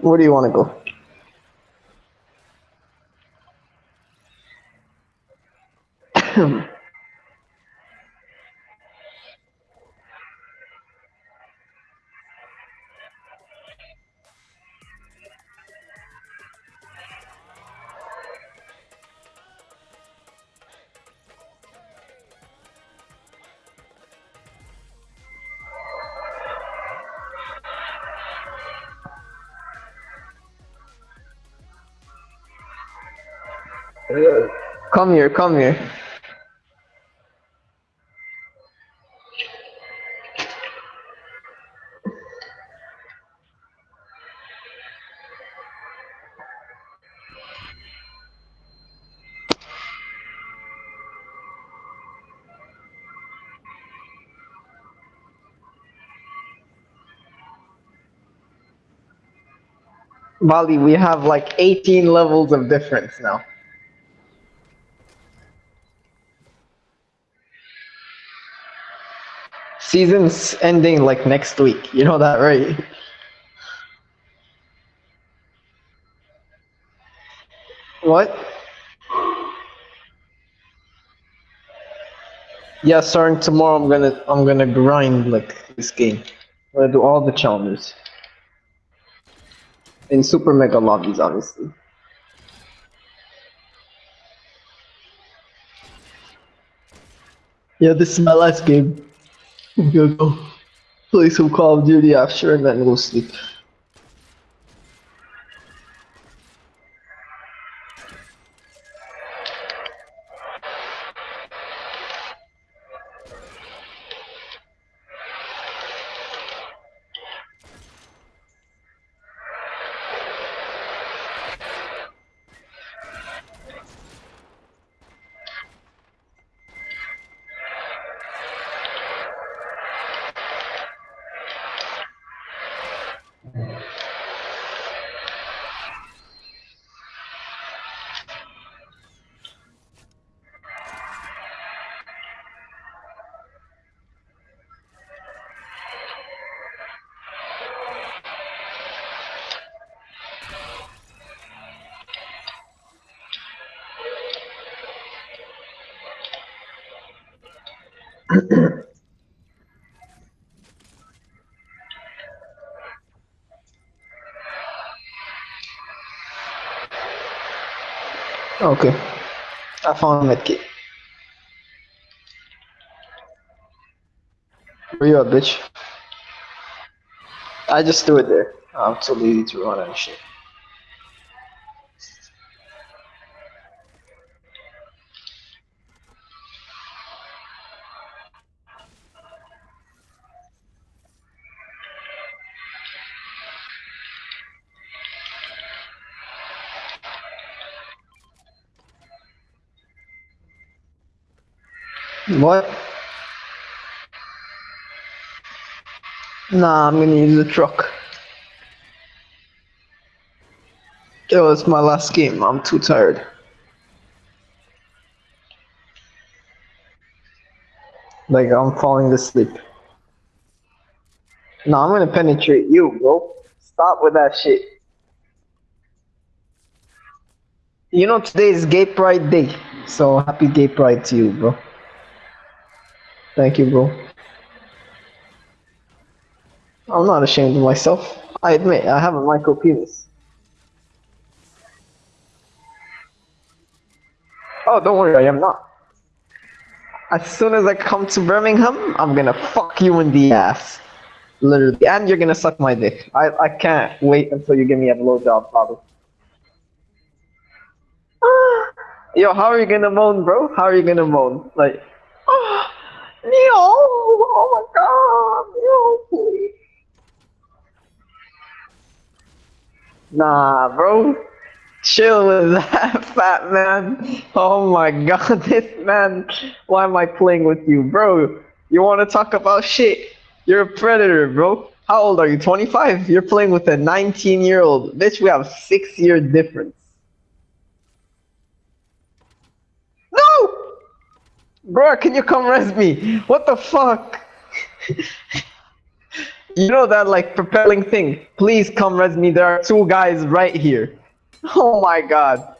Where do you want to go? Come here, come here. Bali, we have like 18 levels of difference now. Season's ending like next week. You know that, right? What? Yeah, starting tomorrow, I'm gonna I'm gonna grind like this game. I'm gonna do all the challenges in super mega lobbies, obviously. Yeah, this is my last game. I'm gonna go play some Call of Duty after and then go sleep. Okay. I found a medkit. Where you at, bitch? I just threw it there. I'm too lazy to run and shit. What? Nah, I'm gonna use the truck. Yo, it's my last game. I'm too tired. Like, I'm falling asleep. No, I'm gonna penetrate you, bro. Stop with that shit. You know, today is Gay Pride Day. So, happy Gay Pride to you, bro. Thank you, bro. I'm not ashamed of myself. I admit, I have a micro penis. Oh, don't worry, I am not. As soon as I come to Birmingham, I'm gonna fuck you in the ass. Literally. And you're gonna suck my dick. I, I can't wait until you give me a blowjob, Bobby. Yo, how are you gonna moan, bro? How are you gonna moan? Like, oh, oh, Oh my god! Neil, please. Nah, bro. Chill with that, fat man. Oh my god, this man. Why am I playing with you, bro? You want to talk about shit? You're a predator, bro. How old are you? 25? You're playing with a 19 year old. Bitch, we have six year difference. No! Bro, can you come res me? What the fuck? You know that like propelling thing? Please come res me. There are two guys right here. Oh my god.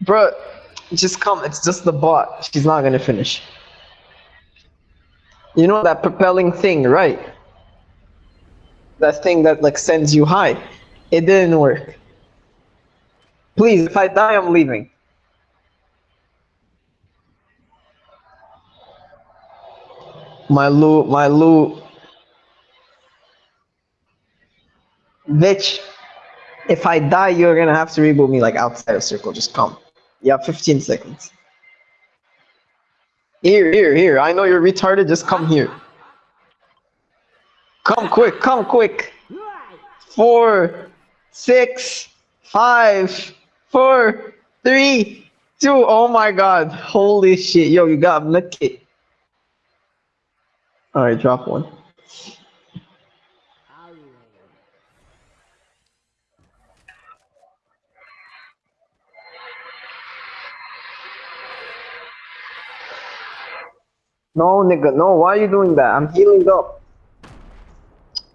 Bro, just come. It's just the bot. She's not gonna finish. You know that propelling thing, right? That thing that like sends you high. It didn't work. Please, if I die, I'm leaving. My loot, my loot. Bitch, if I die, you're gonna have to reboot me like outside of circle. Just come. You have 15 seconds. Here, here, here. I know you're retarded. Just come here. Come quick, come quick. Four, six, five, four, three, two. Oh my god. Holy shit. Yo, you got a medkit. Alright, drop one. No, nigga, no, why are you doing that? I'm healing up.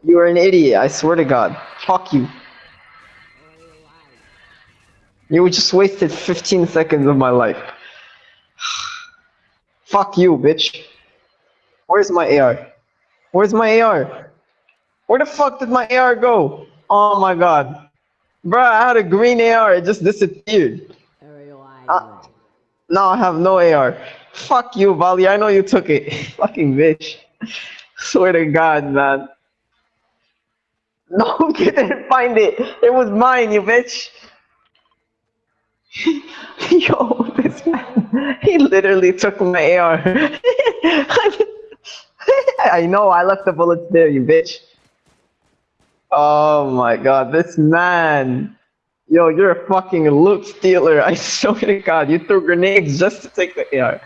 You're an idiot, I swear to God. Fuck you. You just wasted 15 seconds of my life. Fuck you, bitch. Where's my AR? Where's my AR? Where the fuck did my AR go? Oh my god. Bruh, I had a green AR, it just disappeared. Uh, now I have no AR. Fuck you, Vali. I know you took it. Fucking bitch. Swear to God, man. No, you didn't find it. It was mine, you bitch. Yo, this man. He literally took my AR. I know, I left the bullets there, you bitch. Oh my god, this man. Yo, you're a fucking loot stealer. I swear to god, you threw grenades just to take the AR.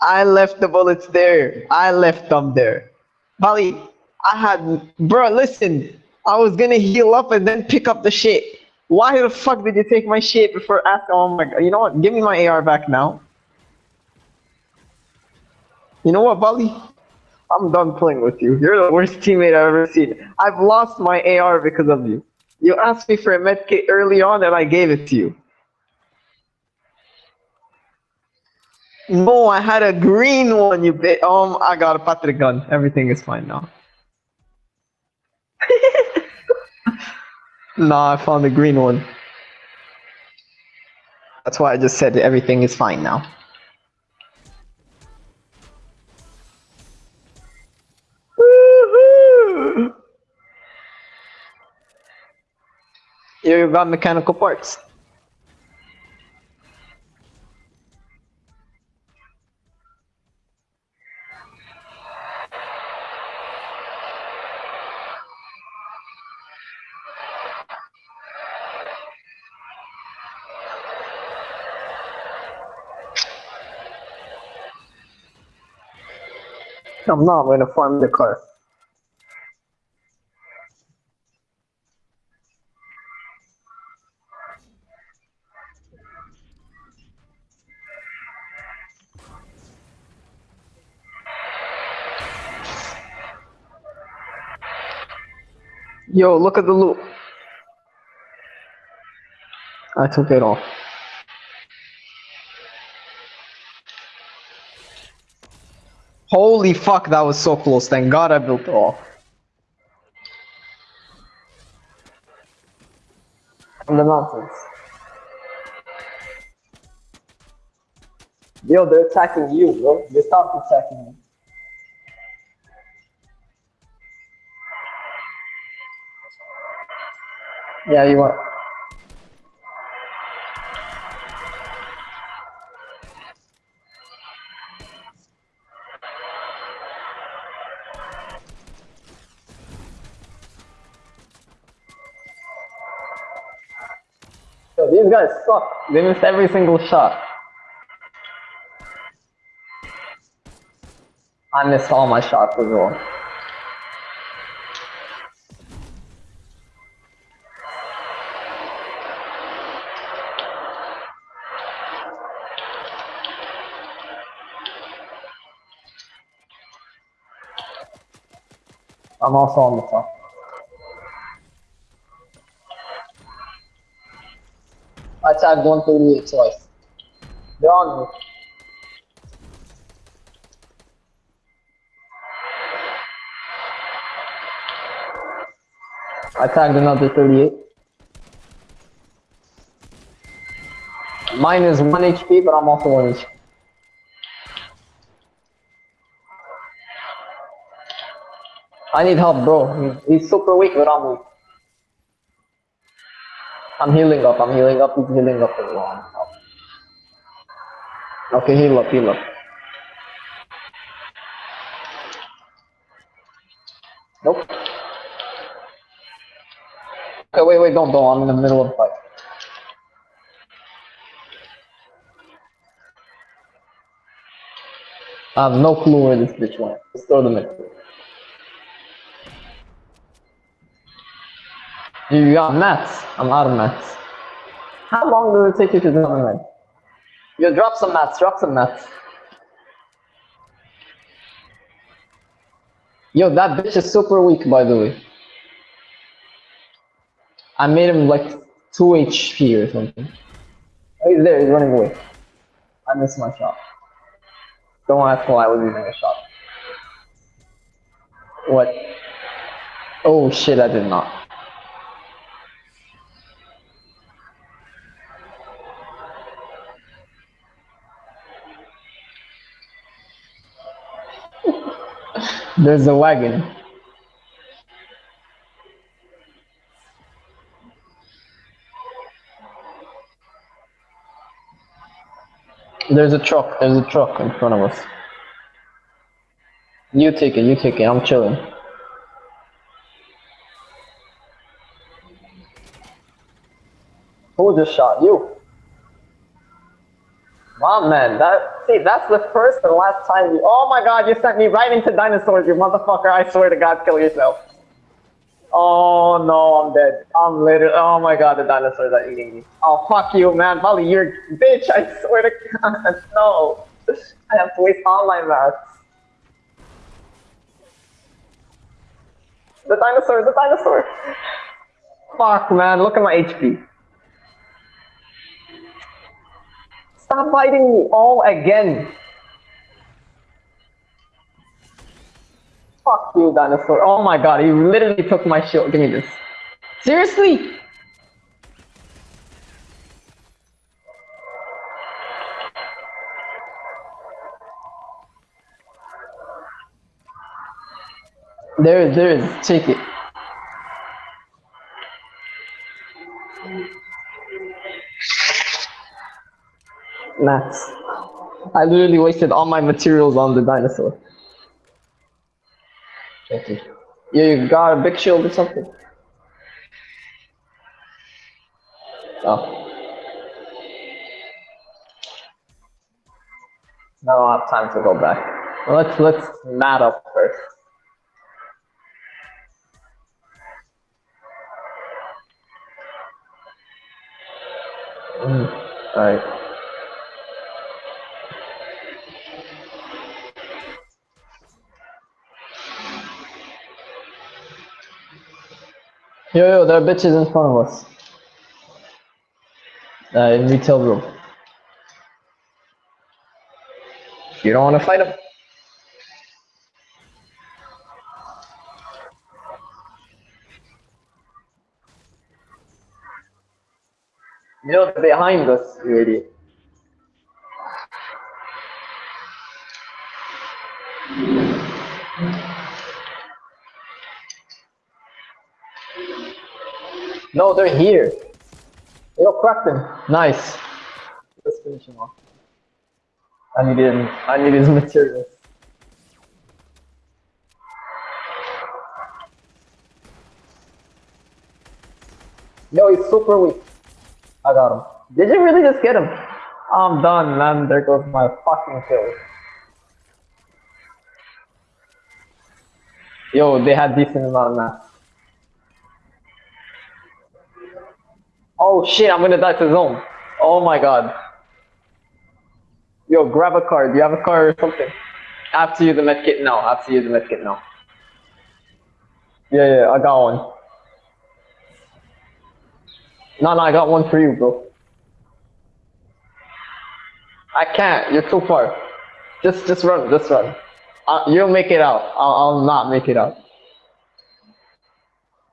I left the bullets there. I left them there. Bali, I had, bro, listen. I was gonna heal up and then pick up the shit. Why the fuck did you take my shit before asking? Oh my god, you know what? Give me my AR back now. You know what, Bali? I'm done playing with you. You're the worst teammate I've ever seen. I've lost my AR because of you. You asked me for a medkit early on and I gave it to you. No, I had a green one, you bit. Um, I got a Patrick gun. Everything is fine now. nah, I found the green one. That's why I just said everything is fine now. Here you got mechanical parts. I'm not going to farm the car. Yo, look at the loot. I took it off. Holy fuck, that was so close. Thank god I built it off. From the mountains. Yo, they're attacking you, bro. They stopped attacking me. Yeah, you are. These guys suck. They missed every single shot. I missed all my shots as well. I'm also on the top. I tagged 138 twice. They're on me. I tagged another 38. Mine is 1 HP, but I'm also 1 HP. I need help, bro. He's super weak without me. I'm healing up, I'm healing up, he's healing up. Okay, heal up, heal up. Nope. Okay, wait, wait, don't, don't, I'm in the middle of the fight. I have no clue where this bitch went. Let's throw them in. You got mats. I'm out of mats. How long does it take you to drop a mat? You drop some mats, drop some mats. Yo, that bitch is super weak, by the way. I made him like 2 HP or something. Oh, he's there, he's running away. I missed my shot. Don't ask why I was using a shot. What? Oh shit, I did not. There's a wagon. There's a truck. There's a truck in front of us. You take it. You take it. I'm chilling. Who just shot you? Wow, man, that see, that's the first and last time you. Oh my God, you sent me right into dinosaurs, you motherfucker! I swear to God, kill yourself. Oh no, I'm dead. I'm literally. Oh my God, the dinosaurs are eating me. Oh fuck you, man, Molly, you're bitch. I swear to God, no. I have to waste all my mats. The dinosaur, the dinosaur. Fuck, man, look at my HP. Stop biting me all again. Fuck you, dinosaur. Oh my god, he literally took my shield. Give me this. Seriously? There, there is. Take. Mats. I literally wasted all my materials on the dinosaur. Thank you. You got a big shield or something? Oh. I don't have time to go back. Let's let's mat up first. Mm, all right. Yo, yo, there are bitches in front of us. Uh, in Retail Row. You don't want to fight them? You know, behind us, you No, they're here. Yo, crack them. Nice. Let's finish him off. I need him. I need his materials. No, he's super weak. I got him. Did you really just get him? I'm done, man. There goes my fucking kill. Yo, they had decent amount of mass. Oh shit, I'm gonna die to zone. Oh my god. Yo, grab a card. Do you have a card or something? After you the medkit now. After you the medkit now. Yeah, yeah, I got one. No, no, I got one for you, bro. I can't. You're too far. Just, just run. Just run. Uh, you'll make it out. I'll, I'll not make it out.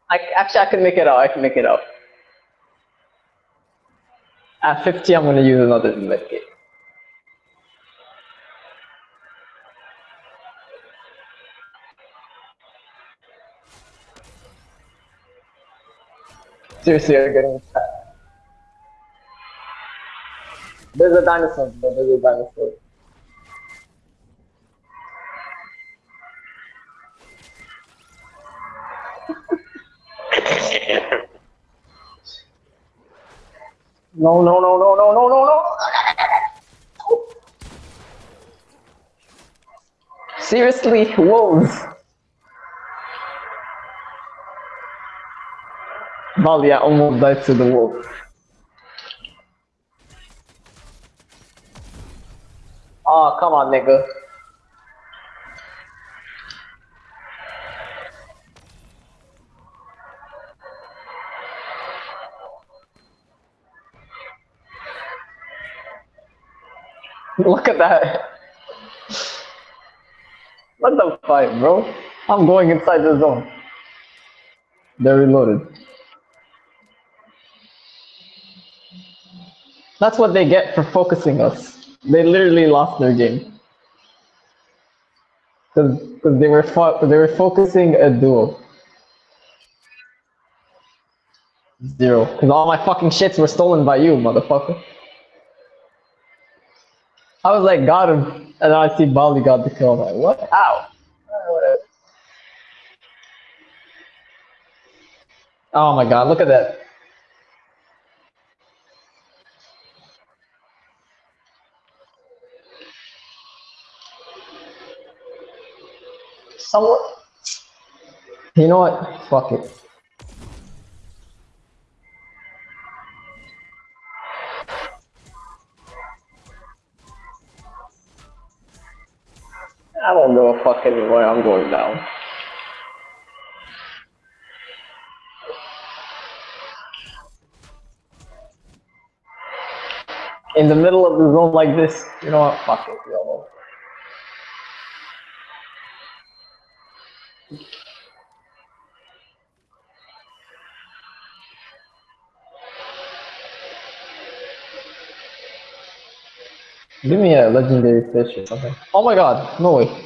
I actually I can make it out. I can make it out. At 50, I'm gonna use another medkit. Seriously, you're getting attacked. There's a dinosaur. There's a dinosaur. No, no, no, no, no, no, no, no. Seriously, wolves. Valia almost died to the wolf. Oh, come on, nigga. Look at that. What the fuck, bro? I'm going inside the zone. They're reloaded. That's what they get for focusing us. They literally lost their game. Because they were they were focusing a duo. Zero. Because all my fucking shits were stolen by you, motherfucker. I was like, got him. And I see Bali got the kill. I'm like, what? Ow. Uh. Oh my god, look at that. Someone. You know what? Fuck it. I don't give a fuck anyway. I'm going down. In the middle of the zone like this, you know what? Fuck it, yo. Give me a legendary fish or something. Oh my god, no way.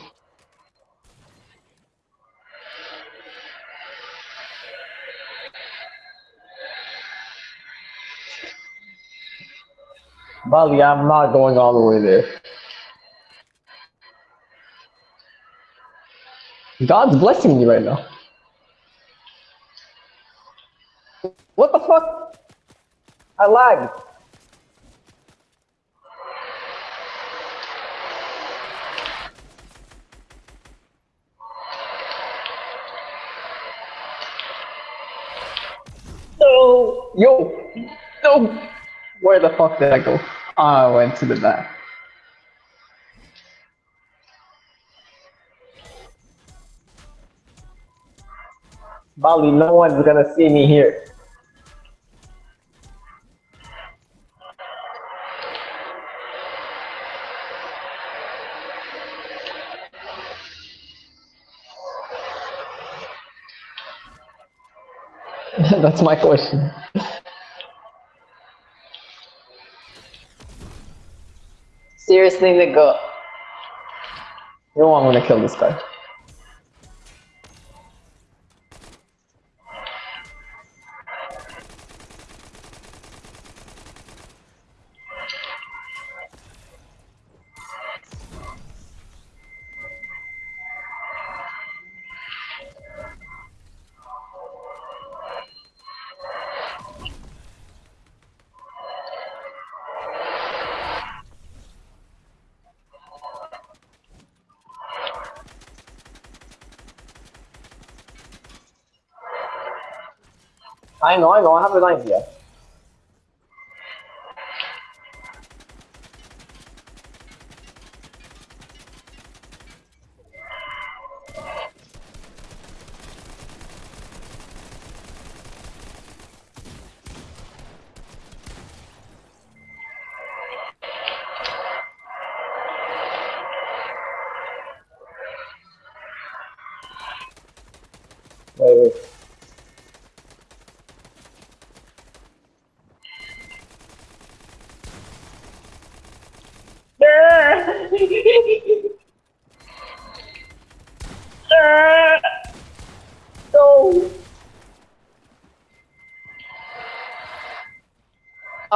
Bali, I'm not going all the way there. God's blessing me right now. What the fuck? I lagged. No, yo, no. Where the fuck did I go? Ah, I went to the back. Bali, no one's gonna see me here. That's my question. Seriously, nigga. You know I'm gonna kill this guy. I know, I know, I have an idea.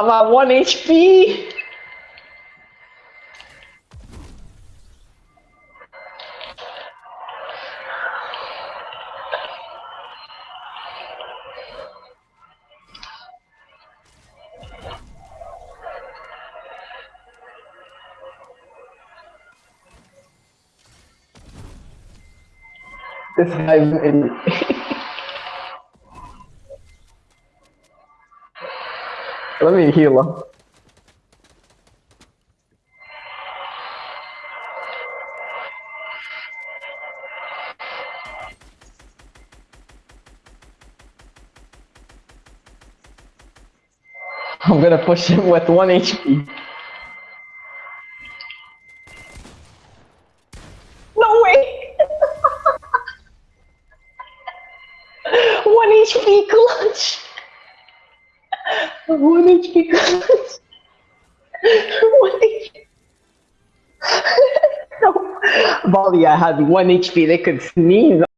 I'm at 1 HP. This guy's an idiot. Let me heal him. I'm gonna push him with 1 HP. I had 1 HP, they could sneeze